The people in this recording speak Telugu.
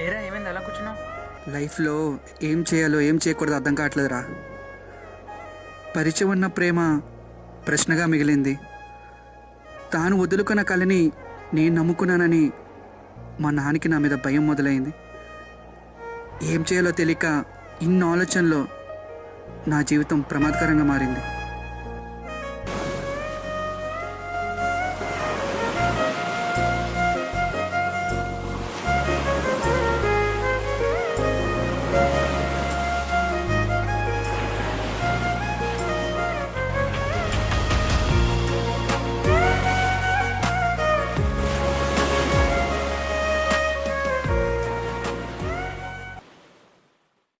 ఏమైంది? అలా కూర్చున్నావు? లైఫ్లో ఏం చేయాలో ఏం చేయకూడదు అర్థం కావట్లేదురా. పరిచయం ఉన్న ప్రేమ ప్రశ్నగా మిగిలింది. తాను వదులుకున్న కళని నేను నమ్ముకున్నానని మా నాన్నకి నా మీద భయం మొదలైంది. ఏం చేయాలో తెలియక ఇన్ని ఆలోచనలో నా జీవితం ప్రమాదకరంగా మారింది.